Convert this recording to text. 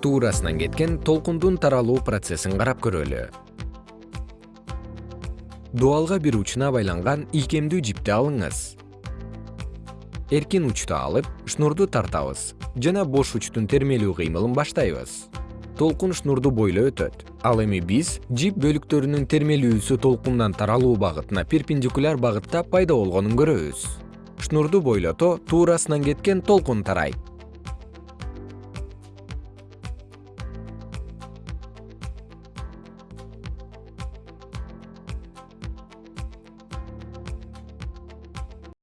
туурасынан кеткен толкундун таралуу процессин карап көрөлү. Дубалга бир учуна байланган ийкемдүү жипти алыңыз. Эркин учту алып шнурду тартабыз жана бош учтун термелүү кыймылын баштайбыз. Толкун шнурду бойлой өтөт. Ал эми биз жип бөлүктөрүнүн термелүүсү толкундан таралуу багытына перпендикуляр багытта пайда болгонун көрөбүз. Шнурду бойлото туурасынан кеткен толкун тарайт.